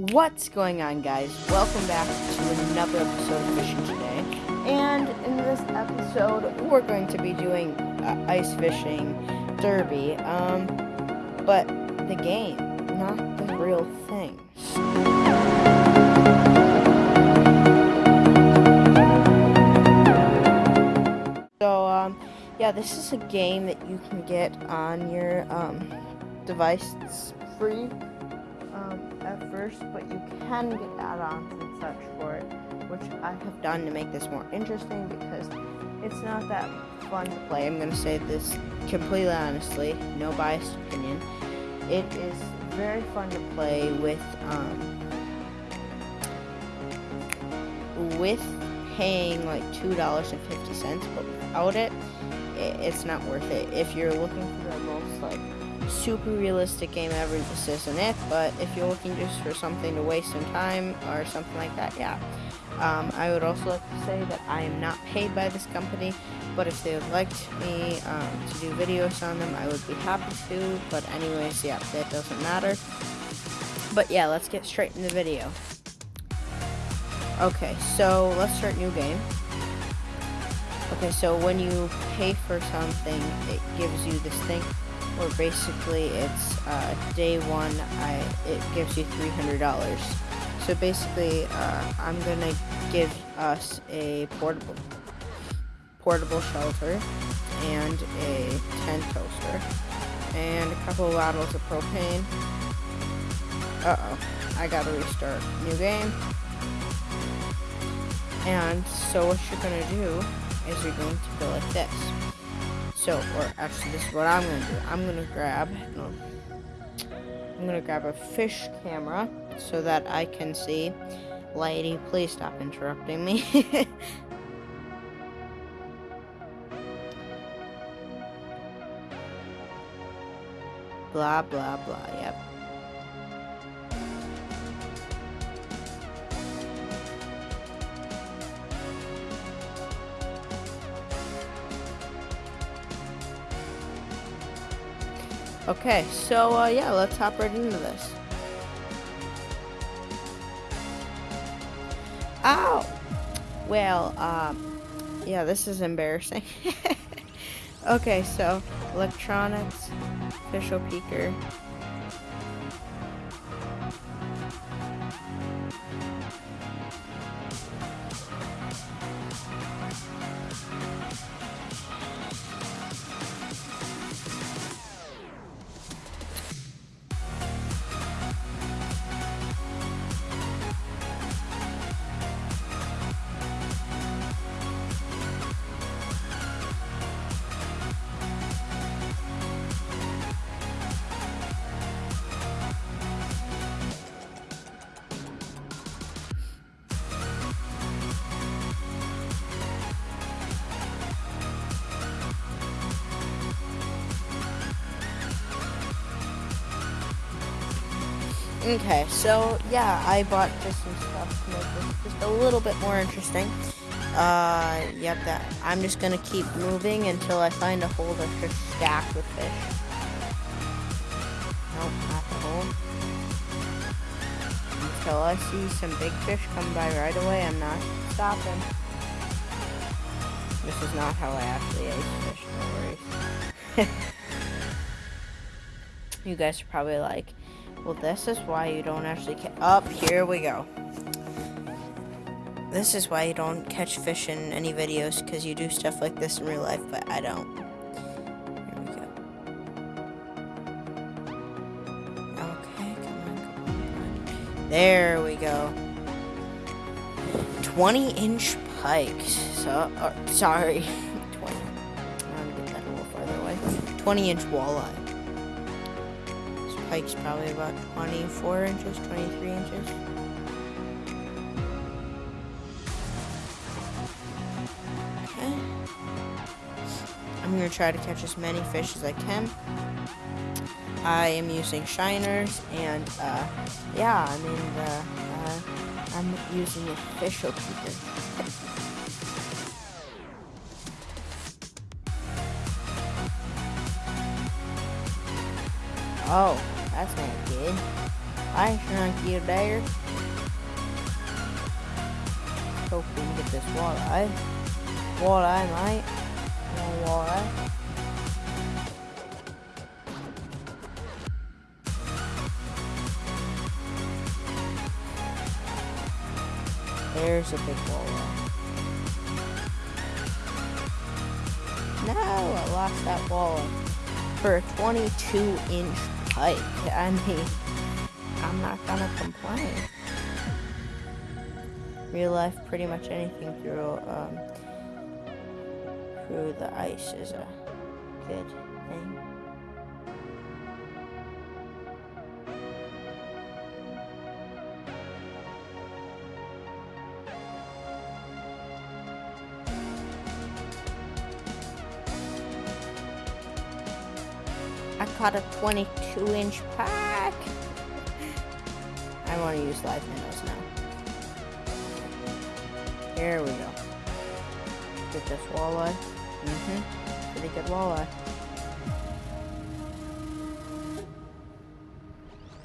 What's going on guys? Welcome back to another episode of Fishing Today. And in this episode, we're going to be doing uh, ice fishing derby. Um, but the game, not the real thing. So, um, yeah, this is a game that you can get on your, um, device. It's free first, but you can get add-ons and such for it, which I have done to make this more interesting because it's not that fun to play. I'm going to say this completely honestly, no biased opinion. It is very fun to play with, um, with paying like $2.50, but without it, it's not worth it. If you're looking for the most like super realistic game ever, this isn't it. But if you're looking just for something to waste some time or something like that, yeah. Um, I would also like to say that I am not paid by this company, but if they would like me um, to do videos on them, I would be happy to. But anyways, yeah, that doesn't matter. But yeah, let's get straight in the video. Okay, so let's start new game. Okay, so when you pay for something, it gives you this thing where basically it's uh, day one, I it gives you $300. So basically, uh, I'm gonna give us a portable portable shelter and a tent toaster and a couple of bottles of propane. Uh-oh, I gotta restart. New game. And so what you're gonna do is you're going to go like this. So, or actually, this is what I'm gonna do. I'm gonna grab, no, I'm gonna grab a fish camera so that I can see. Lady, please stop interrupting me. blah, blah, blah, yep. Okay, so uh, yeah, let's hop right into this. Ow! Well, um, yeah, this is embarrassing. okay, so electronics, official peaker. Okay, so yeah, I bought just some stuff to make this just a little bit more interesting. Uh, yep, that I'm just gonna keep moving until I find a hole that's just stacked with fish. Nope, not the hole. Until I see some big fish come by right away, I'm not stopping. This is not how I actually ate fish, no worries. you guys are probably like, well, this is why you don't actually catch... Up, oh, here we go. This is why you don't catch fish in any videos, because you do stuff like this in real life, but I don't. Here we go. Okay, come on, come on. There we go. 20-inch pikes. So, uh, sorry. 20. I'm gonna get that a little farther away. 20-inch walleye pike's probably about 24 inches, 23 inches. Okay. I'm going to try to catch as many fish as I can. I am using shiners, and, uh, yeah, I mean, uh, uh, I'm using a fish. Oh, that's not good. I shrunk you there. Hope we can get this walleye. Walleye, mate. Walleye. There's a big walleye. No, I lost that walleye for a 22 inch pike. I mean, I'm not gonna complain. Real life, pretty much anything through um, through the ice is a good thing. I caught a 22 inch pack. I want to use live minnows now. Here we go. Get this walleye. Mm-hmm. Pretty good walleye.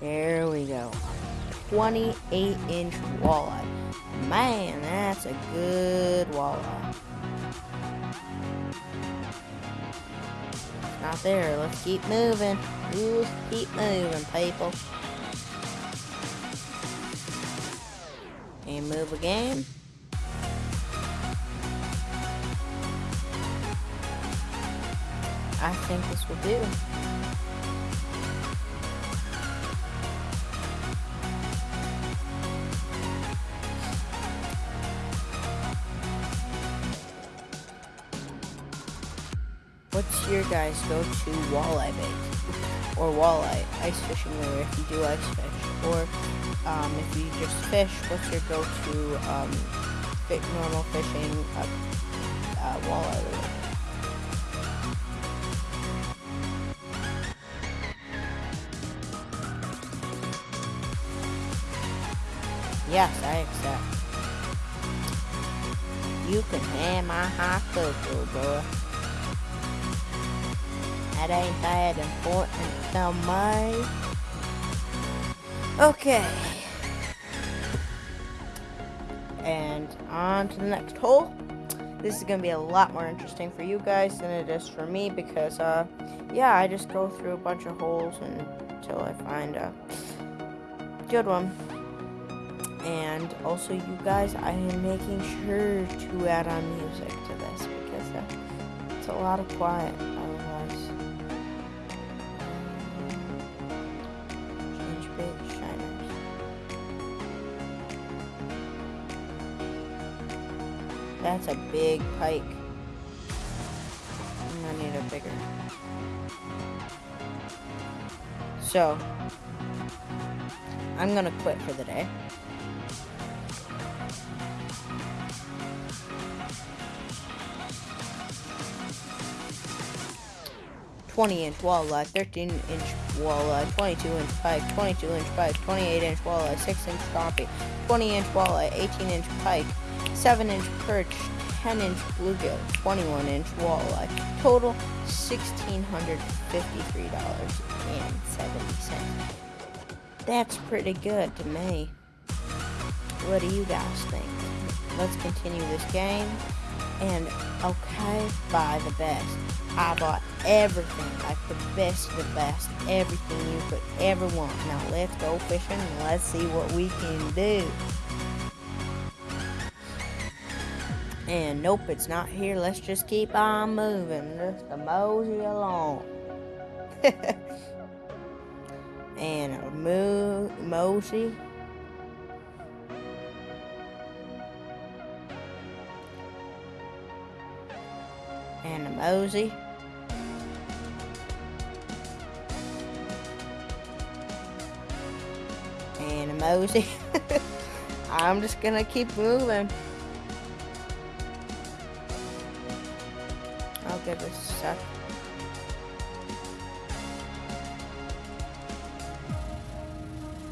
There we go. 28 inch walleye. Man, that's a good walleye. Not there. Let's keep moving. Just keep moving, people. And move again. I think this will do. What's your guys' go-to walleye bait? Or walleye ice fishing lure if you do ice fish? Or um, if you just fish, what's your go-to um, normal fishing uh, uh, walleye lure? Yes, I accept. You can have my hot cocoa, boy. That ain't that important to me. Okay. And on to the next hole. This is going to be a lot more interesting for you guys than it is for me because, uh, yeah, I just go through a bunch of holes until I find a good one. And also, you guys, I am making sure to add on music to this because uh, it's a lot of quiet That's a big pike. I'm gonna need a bigger. So, I'm gonna quit for the day. Twenty inch walleye, thirteen inch walleye, twenty-two inch pike, twenty-two inch pike, twenty-eight inch walleye, six inch crappie, twenty inch walleye, eighteen inch pike, seven inch perch, ten inch bluegill, twenty-one inch walleye. Total sixteen hundred fifty-three dollars and seventy cents. That's pretty good to me. What do you guys think? Let's continue this game. And okay, buy the best. I bought everything, like the best of the best, everything you could ever want. Now let's go fishing and let's see what we can do. And nope, it's not here. Let's just keep on moving. Just a mosey along. and a mo mosey. And a mosey. And a mosey. I'm just gonna keep moving. A sec.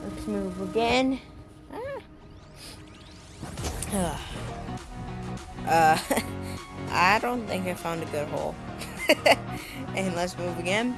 Let's move again. Ah. Uh, I don't think I found a good hole. and let's move again.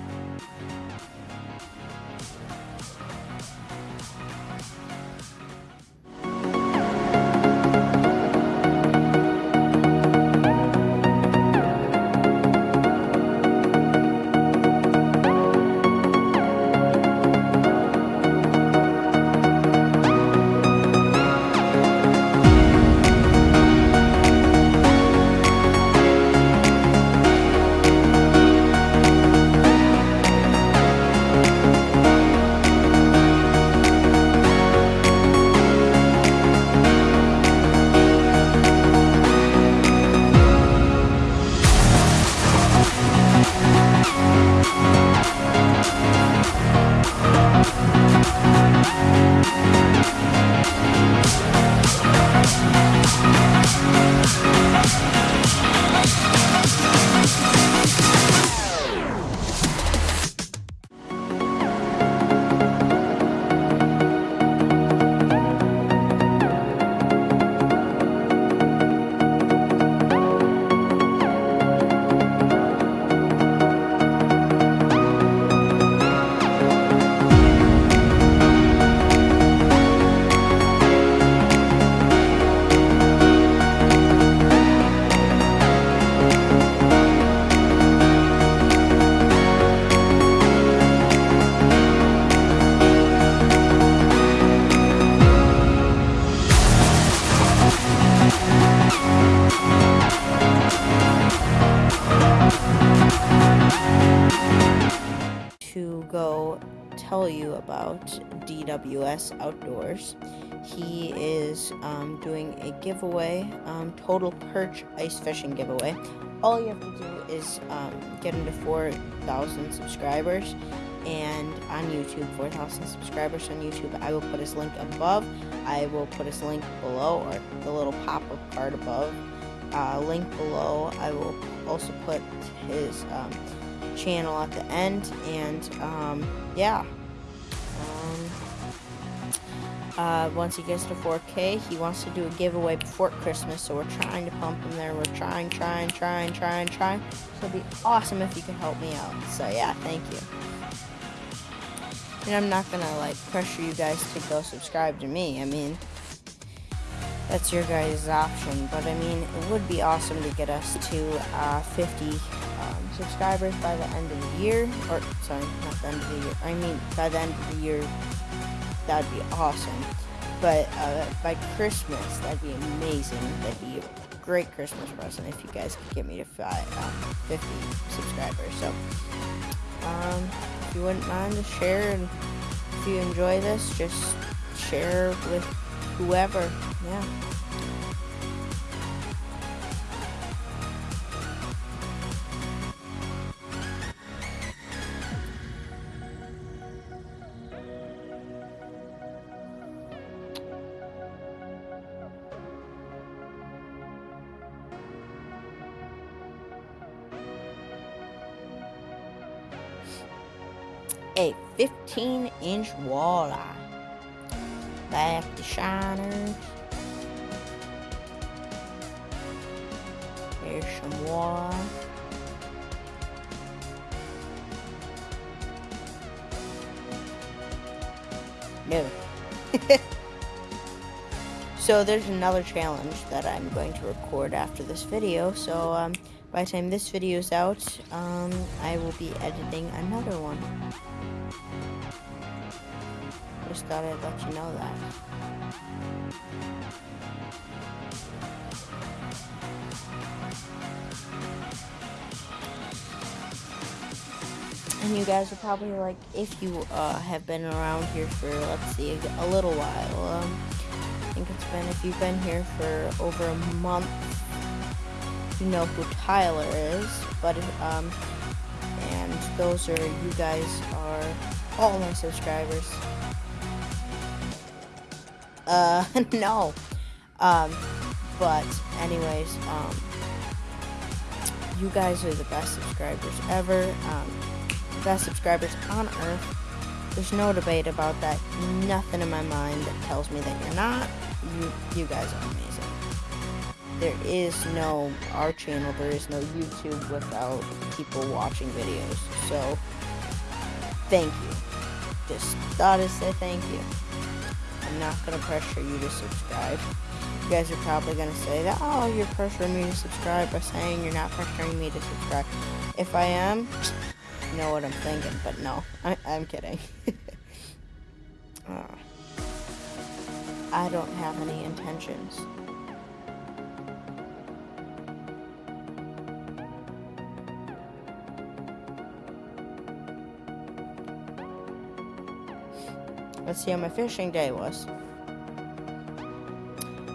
DWS Outdoors. He is um, doing a giveaway, um, total perch ice fishing giveaway. All you have to do is um, get into 4,000 subscribers and on YouTube, 4,000 subscribers on YouTube. I will put his link above. I will put his link below, or the little pop-up card above. Uh, link below. I will also put his um, channel at the end, and um, yeah. Uh, once he gets to 4K, he wants to do a giveaway before Christmas, so we're trying to pump him there. We're trying, trying, trying, trying, trying. So it'd be awesome if you could help me out. So yeah, thank you. And I'm not gonna like pressure you guys to go subscribe to me. I mean, that's your guys' option. But I mean, it would be awesome to get us to uh, 50 um, subscribers by the end of the year. Or sorry, not the end of the year. I mean, by the end of the year, that'd be awesome. But uh, by Christmas, that'd be amazing. That'd be a great Christmas present if you guys could get me to five, um, 50 subscribers. So, um, you wouldn't mind to share and if you enjoy this just share with whoever yeah Back to shiners. Here's some walleye. No. so there's another challenge that I'm going to record after this video. So um, by the time this video is out, um, I will be editing another one. I'd let you know that. And you guys are probably like, if you uh, have been around here for, let's see, a little while. Um, I think it's been, if you've been here for over a month, you know who Tyler is. But, um, and those are, you guys are all my subscribers. Uh, no. Um, but anyways, um, you guys are the best subscribers ever. Um, best subscribers on earth. There's no debate about that. Nothing in my mind that tells me that you're not. You, you guys are amazing. There is no our channel. There is no YouTube without people watching videos. So, thank you. Just thought to say thank you. I'm not gonna pressure you to subscribe. You guys are probably gonna say that, oh, you're pressuring me to subscribe by saying you're not pressuring me to subscribe. If I am, you know what I'm thinking, but no, I, am kidding. uh, I don't have any intentions. Let's see how my fishing day was.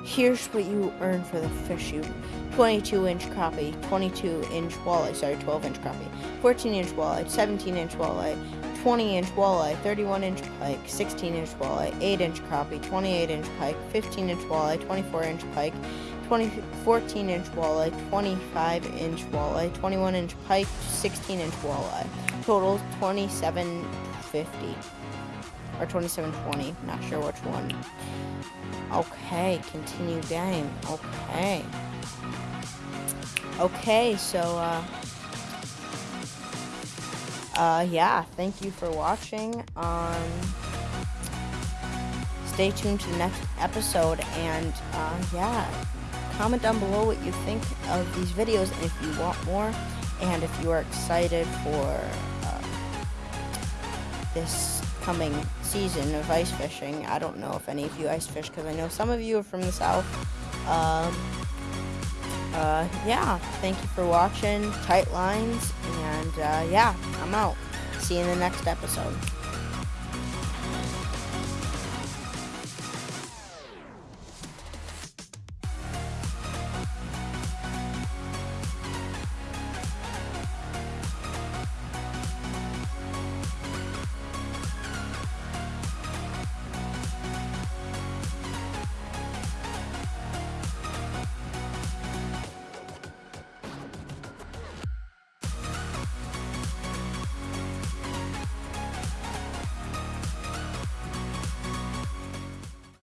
Here's what you earn for the fish you 22 inch crappie, 22 inch walleye, sorry, 12 inch crappie, 14 inch walleye, 17 inch walleye, 20 inch walleye, 31 inch pike, 16 inch walleye, 8 inch crappie, 28 inch pike, 15 inch walleye, 24 inch pike, 20, 14 inch walleye, 25 inch walleye, 21 inch pike, 16 inch walleye. Total 2750 or 2720, not sure which one. Okay, continue game. Okay. Okay, so, uh, uh, yeah, thank you for watching. Um, stay tuned to the next episode, and, uh, yeah, comment down below what you think of these videos, and if you want more, and if you are excited for, uh, this coming season of ice fishing. I don't know if any of you ice fish because I know some of you are from the south. Um, uh, yeah, thank you for watching. Tight lines, and uh, yeah, I'm out. See you in the next episode.